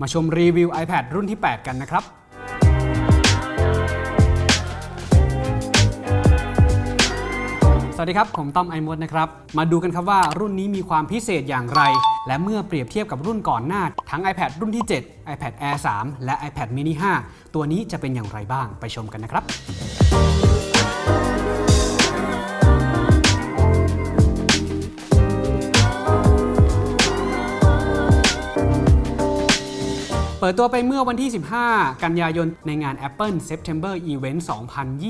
มาชมรีวิว iPad รุ่นที่ 8 กันนะครับสวัสดีครับ ผมต้อมไอมดนะครับ มาดูกันครับว่ารุ่นนี้มีความพิเศษอย่างไร และเมื่อเปรียบเทียบกับรุ่นก่อนหน้า ทั้ง iPad รุ่นที่ 7 iPad Air 3 และ iPad mini 5 ตัวนี้จะเป็นอย่างไรบ้างไปชมกันนะครับ เปิดตัวไปเมื่อวันที่ 15 กันยายนในงาน Apple September Event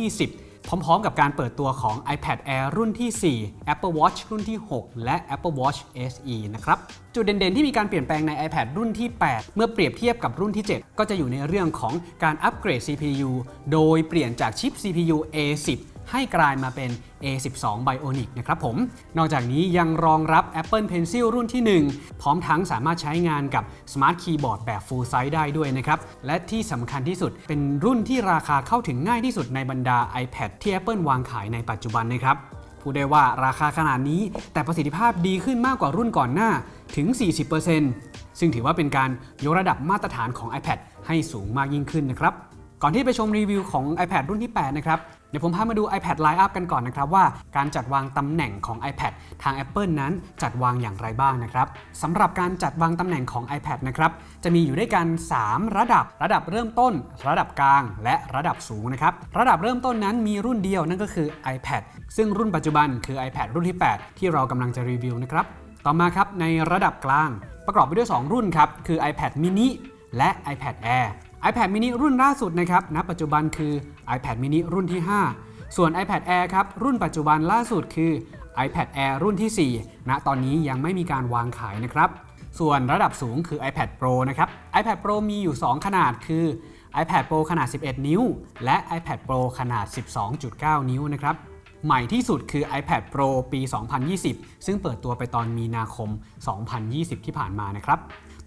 2020พร้อมๆ กับการเปิดตัวของ iPad Air รุ่นที่ 4 Apple Watch รุ่นที่ 6 และ Apple Watch SE นะครับ จุดเด่นๆ ที่มีการเปลี่ยนแปลงใน iPad รุ่นที่ 8 เมื่อเปรียบเทียบกับรุ่นที่ 7 ก็จะอยู่ในเรื่องของการอัปเกรด CPU โดยเปลี่ยนจากชิป CPU A10 ให้กลายมาเป็น A12 Bionic นะครับผม นอกจากนี้ยังรองรับ Apple Pencil รุ่นที่ 1 พร้อมทั้งสามารถใช้งานกับ Smart Keyboard แบบ Full Size ได้ด้วยนะครับ และที่สำคัญที่สุดเป็นรุ่นที่ราคาเข้าถึงง่ายที่สุดในบรรดา iPad ที่ Apple วางขายในปัจจุบันนะครับพูดได้ว่าราคาขนาดนี้แต่ประสิทธิภาพดีขึ้นมากกว่ารุ่นก่อนหน้าถึง 40%ซึ่งถือว่าเป็นการยกระดับมาตรฐานของ iPad ให้สูงมากยิ่งขึ้นนะครับ ก่อนที่ไปชมรีวิวของ iPad รุ่นที่ 8 นะครับ เดี๋ยวผมพามาดู iPad Line-up กันก่อนนะครับว่าการจัดวางตำแหน่งของ iPad ทาง Apple นั้นจัดวางอย่างไรบ้างนะครับสำหรับการจัดวางตำแหน่งของ iPad นะครับจะมีอยู่ด้วยกัน 3 ระดับ ระดับเริ่มต้น ระดับกลาง และระดับสูงนะครับระดับเริ่มต้นนั้นมีรุ่นเดียวนั่นก็คือ iPad ซึ่งรุ่นปัจจุบันคือ iPad รุ่นที่ 8 ที่เรากำลังจะรีวิวนะครับต่อมาครับในระดับกลาง ประกอบไปด้วย 2 รุ่นครับคือ iPad mini และ iPad Air iPad mini รุ่นล่าสุดนะครับณปัจจุบันคือ iPad mini รุ่นที่ 5 ส่วน iPad Air ครับรุ่นปัจจุบันล่าสุดคือ iPad Air รุ่นที่ 4 ณ ตอนนี้ยังไม่มีการวางขายนะครับ ส่วนระดับสูงคือ iPad Pro นะครับ iPad Pro มีอยู่ 2 ขนาดคือ iPad Pro ขนาด 11 นิ้ว และ iPad Pro ขนาด 12.9 นิ้วนะครับ ใหม่ที่สุดคือ iPad Pro ปี 2020 ซึ่งเปิดตัวไปตอนมีนาคม 2020 ที่ผ่านมานะครับ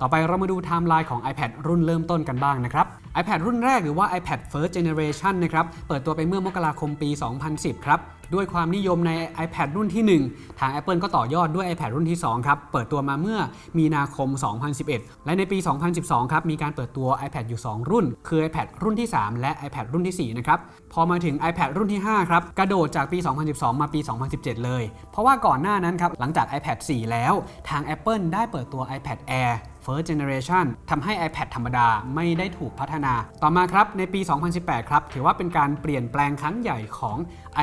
ต่อไปเรามาดูไทม์ไลน์ของ iPad รุ่นเริ่มต้นกันบ้างนะครับ iPad รุ่นแรกหรือว่า iPad First Generation นะครับเปิดตัวไปเมื่อมกราคมปี 2010 ครับด้วยความนิยมใน iPad รุ่นที่ 1 ทาง Apple ก็ต่อยอดด้วย iPad รุ่นที่ 2 ครับ เปิดตัวมาเมื่อมีนาคม 2011 และในปี 2012 ครับ มีการเปิดตัว iPad อยู่ 2 รุ่น คือ iPad รุ่นที่ 3 และ iPad รุ่นที่ 4 นะครับ พอมาถึง iPad รุ่นที่ 5 ครับ กระโดดจากปี 2012 มาปี 2017 เลย เพราะว่าก่อนหน้านั้นครับ หลังจาก iPad 4 แล้ว ทาง Apple ได้เปิดตัว iPad Air First Generation ทำให้ iPad ธรรมดาไม่ได้ถูกพัฒนา ต่อมาครับในปี 2018 ครับ ถือว่าเป็นการเปลี่ยนแปลงครั้งใหญ่ของ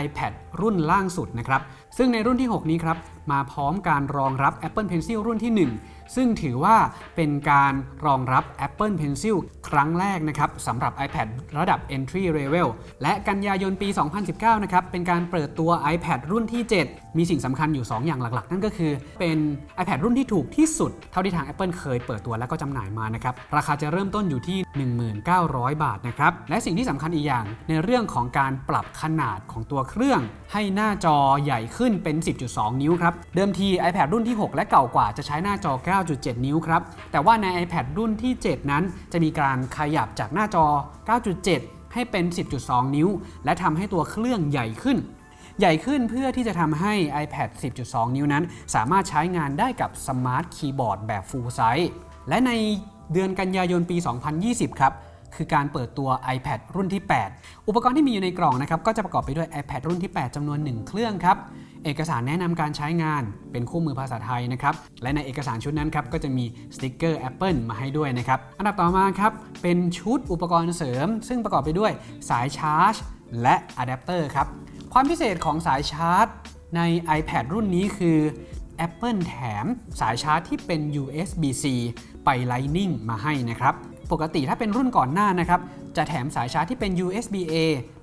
iPad รุ่นล่างสุดนะครับ ซึ่งในรุ่นที่ 6 นี้ครับ มาพร้อมการรองรับ Apple Pencil รุ่นที่ 1 ซึ่งถือว่าเป็นการรองรับ Apple Pencil ครั้งแรกนะครับสำหรับ iPad ระดับ Entry Level และกันยายนปี 2019 นะครับ เป็นการเปิดตัว iPad รุ่นที่ 7 มีสิ่งสำคัญอยู่ 2 อย่างหลักๆ นั่นก็คือเป็น iPad รุ่นที่ถูกที่สุด เท่าที่ทาง Apple เคยเปิดตัวและก็จำหน่ายมานะครับ ราคาจะเริ่มต้นอยู่ที่ 1900 บาทนะครับ และสิ่งที่สำคัญอีกอย่างในเรื่องของการปรับขนาดของตัวเครื่อง ให้หน้าจอใหญ่ขึ้นเป็น 10.2 นิ้วครับ เดิมที iPad รุ่นที่ 6 และเก่ากว่าจะใช้หน้าจอ9.7 นิ้วครับ แต่ว่าใน iPad รุ่นที่ 7 นั้น จะมีการขยับจากหน้าจอ 9.7 ให้เป็น 10.2 นิ้ว และทำให้ตัวเครื่องใหญ่ขึ้น ใหญ่ขึ้นเพื่อที่จะทำให้ iPad 10.2 นิ้วนั้น สามารถใช้งานได้กับ Smart Keyboard แบบ Full Size และในเดือนกันยายนปี 2020 ครับ คือการเปิดตัว iPad รุ่นที่ 8 อุปกรณ์ที่มีอยู่ในกล่องนะครับก็จะประกอบไปด้วย iPad รุ่นที่ 8จำนวน 1 เครื่องครับ เอกสารแนะนำการใช้งานเป็นคู่มือภาษาไทยนะครับ และในเอกสารชุดนั้นครับก็จะมีสติกเกอร์ Apple มาให้ด้วยนะครับ อันดับต่อมาครับเป็นชุดอุปกรณ์เสริม ซึ่งประกอบไปด้วยสายชาร์จ และอะแดปเตอร์ครับ ความพิเศษของสายชาร์จ ใน iPad รุ่นนี้คือ Apple แถมสายชาร์จที่เป็น USB-C ไป Lightning มาให้นะครับ ปกติถ้าเป็นรุ่นก่อนหน้านะครับจะแถมสายชาร์จที่เป็น USB-A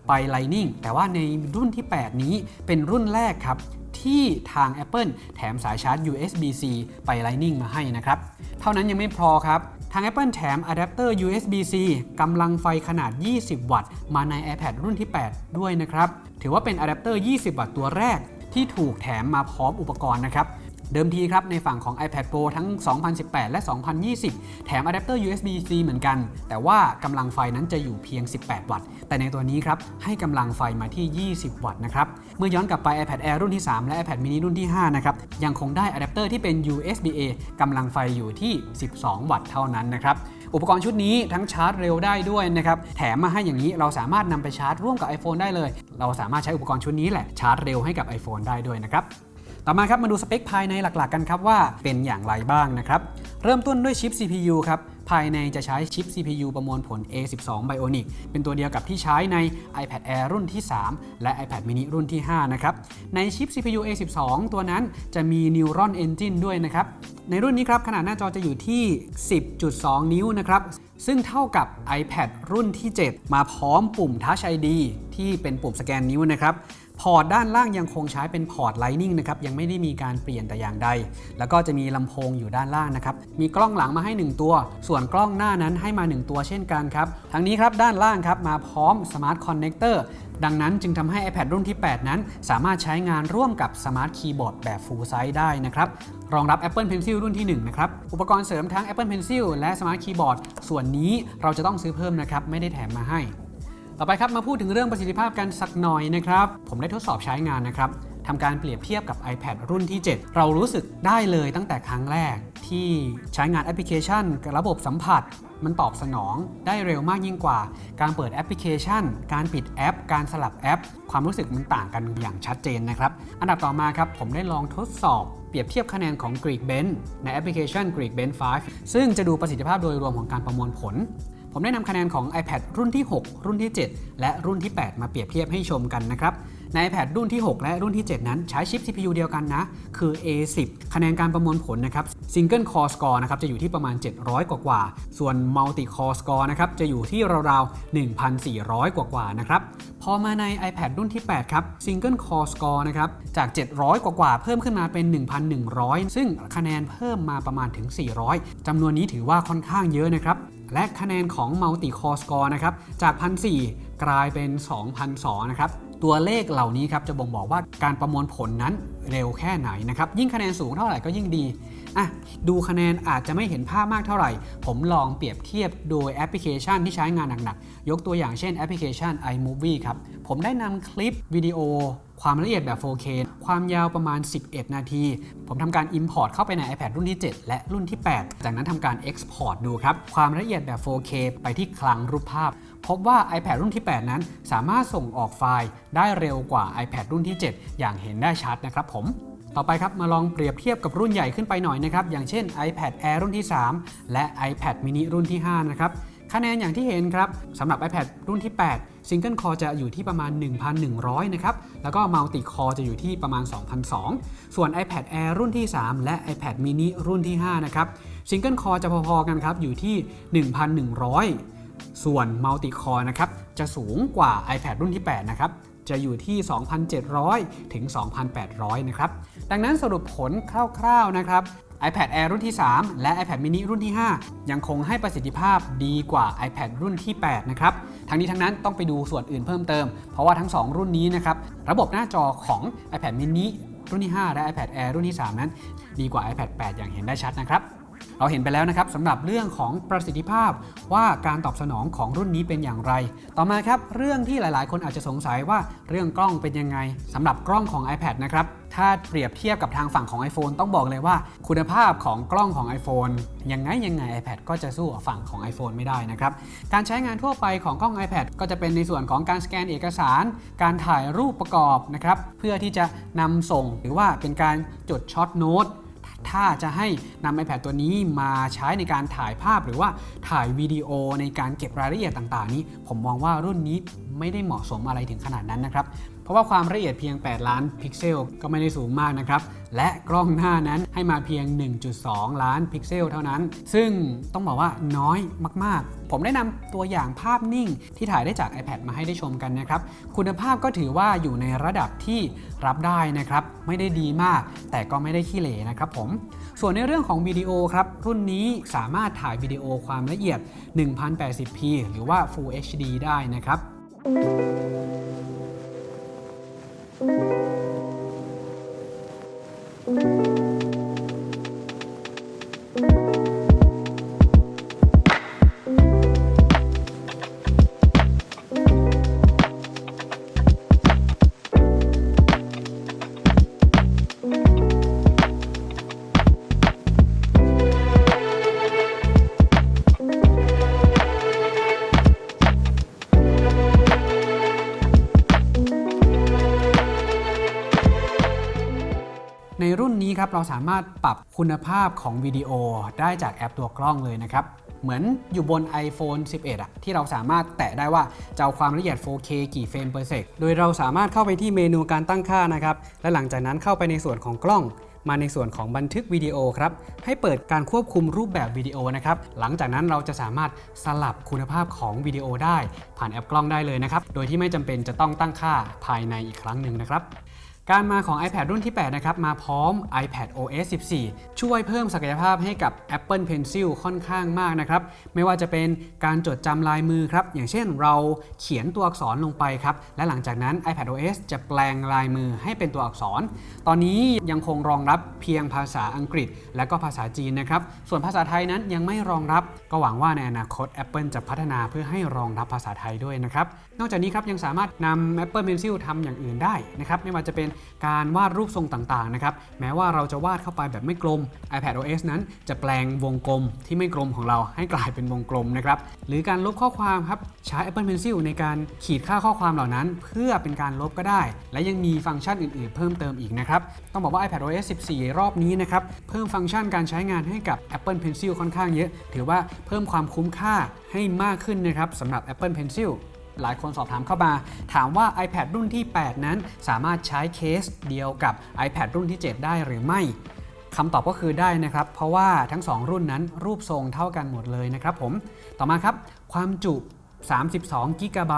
ไป Lightning แต่ว่าในรุ่นที่ 8 นี้เป็นรุ่นแรกครับที่ทาง Apple แถมสายชาร์จ USB-C ไป Lightning มาให้นะครับ เท่านั้นยังไม่พอครับ ทาง Apple แถมอะแดปเตอร์ USB-C กำลังไฟขนาด 20 วัตต์ มาใน iPad รุ่นที่ 8 ด้วยนะครับ ถือว่าเป็นอะแดปเตอร์ 20 วัตต์ตัวแรกที่ถูกแถมมาพร้อมอุปกรณ์นะครับ เดิมทีครับในฝั่งของ iPad Pro ทั้ง 2018 และ 2020 แถมอะแดปเตอร์ USB-C เหมือนกัน แต่ว่ากำลังไฟนั้นจะอยู่เพียง 18 วัตต์ แต่ในตัวนี้ครับให้กำลังไฟมาที่ 20 วัตต์นะครับเมื่อย้อนกลับไป iPad Air รุ่นที่ 3 และ iPad mini รุ่นที่ 5 นะครับยังคงได้อะแดปเตอร์ที่เป็น USB-A กำลังไฟอยู่ที่ 12 วัตต์เท่านั้นนะครับอุปกรณ์ชุดนี้ทั้งชาร์จเร็วได้ด้วยนะครับแถมมาให้อย่างนี้เราสามารถนำไปชาร์จร่วมกับ iPhone ได้เลย เราสามารถใช้อุปกรณ์ชุดนี้แหละชาร์จเร็วให้กับ iPhone ได้ด้วยนะครับ ต่อมาครับมาดูสเปคภายในหลักๆกันครับว่าเป็นอย่างไรบ้างนะครับ เริ่มต้นด้วยชิป CPU ครับ ภายในจะใช้ชิป CPU ประมวลผล A12 Bionic เป็นตัวเดียวกับที่ใช้ใน iPad Air รุ่นที่ 3 และ iPad mini รุ่นที่ 5 นะครับ ในชิป CPU A12 ตัวนั้นจะมี Neuron Engine ด้วยนะครับ ในรุ่นนี้ครับขนาดหน้าจอจะอยู่ที่ 10.2 นิ้วนะครับซึ่งเท่ากับ iPad รุ่นที่ 7 มาพร้อมปุ่ม Touch ID ที่เป็นปุ่มสแกนนิ้วนะครับ พอร์ตด้านล่างยังคงใช้เป็นพอร์ต Lightning นะครับยังไม่ได้มีการเปลี่ยนแต่อย่างใด แล้วก็จะมีลำโพงอยู่ด้านล่างนะครับมีกล้องหลังมาให้ 1 ตัว ส่วนกล้องหน้านั้นให้มา 1 ตัวเช่นกันครับทั้งนี้ครับด้านล่างครับมาพร้อม Smart Connector ดังนั้นจึงทำให้ iPad รุ่นที่ 8 นั้น สามารถใช้งานร่วมกับ Smart Keyboard แบบ Full Size ได้นะครับรองรับ Apple Pencil รุ่นที่ 1 นะครับ อุปกรณ์เสริมทั้ง Apple Pencil และ Smart Keyboard ส่วนนี้เราจะต้องซื้อเพิ่มนะครับ ไม่ได้แถมมาให้ ต่อไปครับมาพูดถึงเรื่องประสิทธิภาพกันสักหน่อยนะครับ ผมได้ทดสอบใช้งานนะครับทำการเปรียบเทียบกับ iPad รุ่นที่ 7 เรารู้สึกได้เลยตั้งแต่ครั้งแรก ที่ใช้งานแอปพลิเคชันกับระบบสัมผัส มันตอบสนองได้เร็วมากยิ่งกว่า การเปิดแอปพลิเคชัน การปิดแอป การสลับแอป ความรู้สึกมันต่างกันอย่างชัดเจนนะครับ อันดับต่อมาครับผมได้ลองทดสอบเปรียบเทียบคะแนนของ Geekbench ในแอปพลิเคชัน Geekbench 5 ซึ่งจะดูประสิทธิภาพโดยรวมของการประมวลผล ผมได้นำคะแนนของ iPad รุ่นที่ 6 รุ่นที่ 7 และรุ่นที่ 8 มาเปรียบเทียบให้ชมกันนะครับ ใน iPad รุ่นที่ 6 และรุ่นที่ 7 นั้นใช้ชิป CPU เดียวกันนะ คือ A10 คะแนนการประมวลผลนะครับ Single Core Score นะครับ จะอยู่ที่ประมาณ 700 กว่ากว่า ส่วน Multi Core Score นะครับ จะอยู่ที่ราวๆ 1,400 กว่ากว่านะครับ พอมาใน iPad รุ่นที่ 8 ครับ Single Core Score นะครับ จาก 700 กว่ากว่า เพิ่มขึ้นมาเป็น 1,100 ซึ่งคะแนนเพิ่มมาประมาณถึง 400จำนวนนี้ถือว่าค่อนข้างเยอะนะครับ และคะแนนของ Multi Core Score นะครับจาก 1,004 กลายเป็น 2,002นะครับตัวเลขเหล่านี้ครับจะบ่งบอกว่าการประมวลผลนั้นเร็วแค่ไหนนะครับยิ่งคะแนนสูงเท่าไหร่ก็ยิ่งดี อะดูคะแนนอาจจะไม่เห็นภาพมากเท่าไหร่ ผมลองเปรียบเทียบโดยแอปพลิเคชันที่ใช้งานหนักๆ ยกตัวอย่างเช่นแอปพลิเคชัน iMovie ครับ ผมได้นำคลิปวิดีโอ ความละเอียดแบบ 4K ความยาวประมาณ 11 นาที ผมทำการ Import เข้าไปใน iPad รุ่นที่ 7 และรุ่นที่ 8 จากนั้นทำการ Export ดูครับ ความละเอียดแบบ 4K ไปที่คลังรูปภาพ พบว่า iPad รุ่นที่ 8 นั้น สามารถส่งออกไฟล์ได้เร็วกว่า iPad รุ่นที่ 7 อย่างเห็นได้ชัดนะครับผม ต่อไปครับมาลองเปรียบเทียบกับรุ่นใหญ่ขึ้นไปหน่อยนะครับอย่างเช่น iPad Air รุ่นที่ 3 และ iPad mini รุ่นที่ 5 นะครับคะแนนอย่างที่เห็นครับสำหรับ iPad รุ่นที่ 8 Single Core จะอยู่ที่ประมาณ 1,100 นะครับ แล้วก็ Multi Core จะอยู่ที่ประมาณ2,200ส่วน iPad Air รุ่นที่ 3 และ iPad mini รุ่นที่ 5 นะครับ Single Core จะพอๆกันครับ อยู่ที่ 1,100 ส่วน Multi Core นะครับ จะสูงกว่า iPad รุ่นที่ 8 นะครับ จะอยู่ที่ 2,700 ถึง 2,800 นะครับ ดังนั้นสรุปผลคร่าวๆนะครับ iPad Air รุ่นที่ 3 และ iPad mini รุ่นที่ 5 ยังคงให้ประสิทธิภาพดีกว่า iPad รุ่นที่ 8 นะครับ ทั้งนี้ทั้งนั้นต้องไปดูส่วนอื่นเพิ่มเติม เพราะว่าทั้ง 2 รุ่นนี้นะครับ ระบบหน้าจอของ iPad mini รุ่นที่ 5 และ iPad Air รุ่นที่ 3 นั้น ดีกว่า iPad 8 อย่างเห็นได้ชัดนะครับ เราเห็นไปแล้วนะครับสำหรับเรื่องของประสิทธิภาพว่าการตอบสนองของรุ่นนี้เป็นอย่างไร ต่อมาครับเรื่องที่หลาย ๆ คนอาจจะสงสัยว่าเรื่องกล้องเป็นยังไงสำหรับกล้องของ iPad นะครับถ้าเปรียบเทียบกับทางฝั่งของ iPhone ต้องบอกเลยว่า คุณภาพของกล้องของ iPhone ยังไงยังไง iPad ก็จะสู้ฝั่งของ iPhone ไม่ได้นะครับการใช้งานทั่วไปของกล้อง iPad ก็จะเป็นในส่วนของการสแกนเอกสาร การถ่ายรูปประกอบนะครับเพื่อที่จะนำส่งหรือว่าเป็นการจด short note ถ้าจะให้นำ iPad ตัวนี้มาใช้ในการถ่ายภาพหรือว่าถ่ายวิดีโอในการเก็บรายละเอียดต่าง ๆ นี้ ผมมองว่ารุ่นนี้ไม่ได้เหมาะสมอะไรถึงขนาดนั้นนะครับ เพราะว่าความละเอียดเพียง 8 ล้านพิกเซลก็ไม่ได้สูงมากนะครับ และกล้องหน้านั้นให้มาเพียง 1.2 ล้านพิกเซลเท่านั้น ซึ่งต้องบอกว่าน้อยมาก ๆ ผมได้นำตัวอย่างภาพนิ่งที่ถ่ายได้จาก iPad มาให้ได้ชมกันนะครับ คุณภาพก็ถือว่าอยู่ในระดับที่รับได้นะครับ ไม่ได้ดีมาก แต่ก็ไม่ได้ขี้เหร่นะครับผม ส่วนในเรื่องของวิดีโอครับ รุ่นนี้สามารถถ่ายวิดีโอความละเอียด 1080p หรือว่า Full HD ได้นะครับ เเราสามารถปรับคุณภาพของวิดีโอได้จากแอปตัวกล้องเลยนะครับ เหมือนอยู่บน iPhone 11อะที่เราสามารถแตะได้ว่าจะเอาความละเอียด 4K กี่เฟรม per sec โดยเราสามารถเข้าไปที่เมนูการตั้งค่านะครับ และหลังจากนั้นเข้าไปในส่วนของกล้องมาในส่วนของบันทึกวิดีโอครับ ให้เปิดการควบคุมรูปแบบวิดีโอนะครับ หลังจากนั้นเราจะสามารถสลับคุณภาพของวิดีโอได้ ผ่านแอปกล้องได้เลยนะครับ โดยที่ไม่จำเป็นจะต้องตั้งค่าภายในอีกครั้งหนึ่งนะครับ การมาของ iPad รุ่นที่ 8 นะครับ มาพร้อม iPad OS 14 ช่วยเพิ่มศักยภาพให้กับ Apple Pencil ค่อนข้างมากนะครับ ไม่ว่าจะเป็นการจดจำลายมือครับ อย่างเช่นเราเขียนตัวอักษรลงไปครับ และหลังจากนั้น iPad OS จะแปลงลายมือให้เป็นตัวอักษร ตอนนี้ยังคงรองรับเพียงภาษาอังกฤษ และก็ภาษาจีนนะครับ ส่วนภาษาไทยนั้นยังไม่รองรับ ก็หวังว่าในอนาคต Apple จะพัฒนาเพื่อให้รองรับภาษาไทยด้วยนะครับ นอกจากนี้ครับยังสามารถนำ Apple Pencil ทำอย่างอื่นได้นะครับ ไม่ว่าจะเป็นการวาดรูปทรงต่างๆนะครับแม้ว่าเราจะวาดเข้าไปแบบไม่กลม iPad OS นั้นจะแปลงวงกลมที่ไม่กลมของเราให้กลายเป็นวงกลมนะครับหรือการลบข้อความครับใช้ Apple Pencil ในการขีดค่าข้อความเหล่านั้น เพื่อเป็นการลบก็ได้ และยังมีฟังก์ชันอื่น ๆ เพิ่มเติมอีกนะครับต้องบอกว่า iPad OS 14 รอบนี้นะครับเพิ่มฟังก์ชันการใช้งานให้กับ Apple Pencil ค่อนข้างเยอะ ถือว่าเพิ่มความคุ้มค่าให้มากขึ้นนะครับสำหรับ Apple Pencil หลายคนสอบถามเข้ามา ถามว่า iPad รุ่นที่ 8 นั้นสามารถใช้เคสเดียวกับ iPad รุ่นที่ 7 ได้หรือไม่คำตอบก็คือได้นะครับ เพราะว่าทั้ง 2 รุ่นนั้นรูปทรงเท่ากันหมดเลยนะครับผม ต่อมาครับ ความจุ 32 g b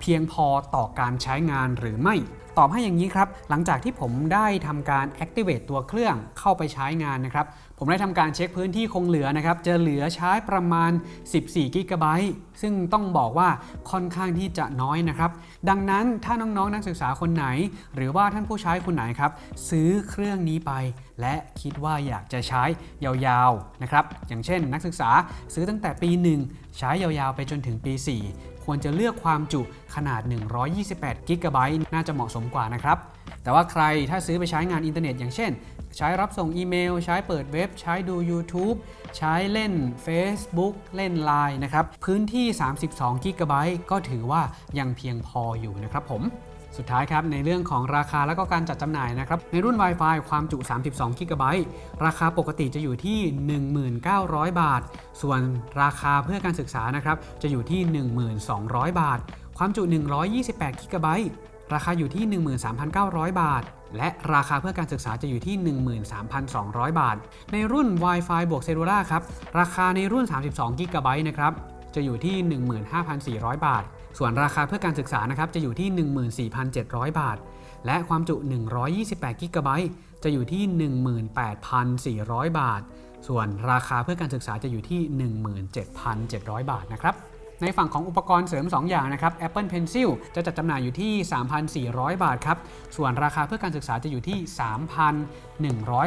เพียงพอต่อการใช้งานหรือไม่ ตอบให้อย่างนี้ครับ หลังจากที่ผมได้ทำการ activate ตัวเครื่องเข้าไปใช้งานนะครับ ผมได้ทำการเช็คพื้นที่คงเหลือนะครับ จะเหลือใช้ประมาณ 14 กิกะไบต์ ซึ่งต้องบอกว่าค่อนข้างที่จะน้อยนะครับ ดังนั้นถ้าน้องๆนนักศึกษาคนไหน หรือว่าท่านผู้ใช้คนไหนครับ ซื้อเครื่องนี้ไป และคิดว่าอยากจะใช้ยาวๆนะครับ อย่างเช่น นักศึกษาซื้อตั้งแต่ปี 1 ใช้ยาวๆไปจนถึงปี 4 ควรจะเลือกความจุขนาด 128 กิกะไบต์ น่าจะเหมาะสมกว่านะครับแต่ว่าใครถ้าซื้อไปใช้งานอินเทอร์เน็ตอย่างเช่น ใช้รับส่งอีเมล ใช้เปิดเว็บ ใช้ดู YouTube ใช้เล่น Facebook เล่น Line นะครับ พื้นที่ 32 g b ก็ถือว่ายังเพียงพออยู่นะครับผมสุดท้ายครับ ในเรื่องของราคาและก็การจัดจำหน่ายนะครับ ในรุ่น Wi-Fi ความจุ 32 g b ราคาปกติจะอยู่ที่ 1,900 บาท ส่วนราคาเพื่อการศึกษานะครับ จะอยู่ที่ 1,200 บาท ความจุ 128 g b ราคาอยู่ที่ 13,900 บาท และราคาเพื่อการศึกษาจะอยู่ที่ 13,200 บาท ในรุ่น Wi-Fi บวกเซลลูล่าครับ ราคาในรุ่น 32 g b นะครับ จะอยู่ที่ 15,400 บาท ส่วนราคาเพื่อการศึกษานะครับ จะอยู่ที่ 14,700 บาท และความจุ 128 g b จะอยู่ที่ 18,400 บาท ส่วนราคาเพื่อการศึกษาจะอยู่ที่ 17,700 บาทนะครับ ในฝั่งของอุปกรณ์เสริม 2 อย่างนะครับ Apple Pencil จะจัดจำหน่ายอยู่ที่ 3,400 บาทครับ ส่วนราคาเพื่อการศึกษาจะอยู่ที่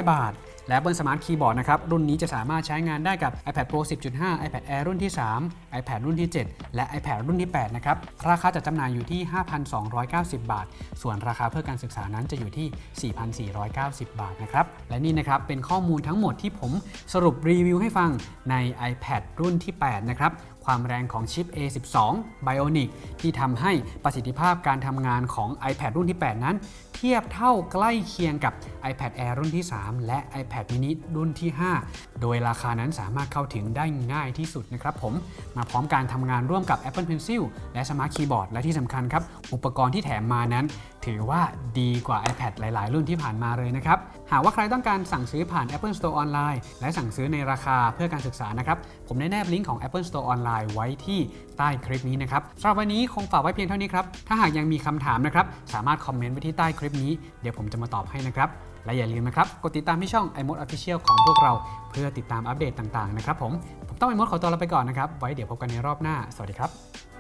3,100 บาท และ Apple Smart Keyboard นะครับ รุ่นนี้จะสามารถใช้งานได้กับ iPad Pro 10.5 iPad Air รุ่นที่ 3 iPad รุ่นที่ 7 และ iPad รุ่นที่ 8 นะครับ ราคาจัดจำหน่ายอยู่ที่ 5,290 บาท ส่วนราคาเพื่อการศึกษานั้นจะอยู่ที่ 4,490 บาทนะครับ และนี่นะครับเป็นข้อมูลทั้งหมดที่ผมสรุปรีวิวให้ฟังใน iPad รุ่นที่ 8 นะครับ ความแรงของชิป A12 Bionic ที่ทำให้ประสิทธิภาพการทำงานของ iPad รุ่นที่ 8 นั้น เทียบเท่าใกล้เคียงกับ iPad Air รุ่นที่ 3 และ iPad mini รุ่นที่ 5 โดยราคานั้นสามารถเข้าถึงได้ง่ายที่สุดนะครับผม มาพร้อมการทำงานร่วมกับ Apple Pencil และ Smart Keyboard และที่สำคัญครับ อุปกรณ์ที่แถมมานั้น ถือว่าดีกว่า iPad หลาย ๆ รุ่นที่ผ่านมาเลยนะครับ หากว่าใครต้องการสั่งซื้อผ่าน Apple Store ออนไลน์และสั่งซื้อในราคาเพื่อการศึกษานะครับ ผมได้แนบลิงก์ของ Apple Store ออนไลน์ไว้ที่ใต้คลิปนี้นะครับสำหรับวันนี้คงฝากไว้เพียงเท่านี้ครับ ถ้าหากยังมีคำถามนะครับ สามารถคอมเมนต์ไว้ที่ใต้คลิปนี้ เดี๋ยวผมจะมาตอบให้นะครับ และอย่าลืมนะครับ กดติดตามที่ช่อง iMode Official ของพวกเรา เพื่อติดตามอัปเดตต่าง ๆ นะครับผม ผมต้อง iMod ขอตัวลาไปก่อนนะครับ ไว้เดี๋ยวพบกันในรอบหน้า สวัสดีครับ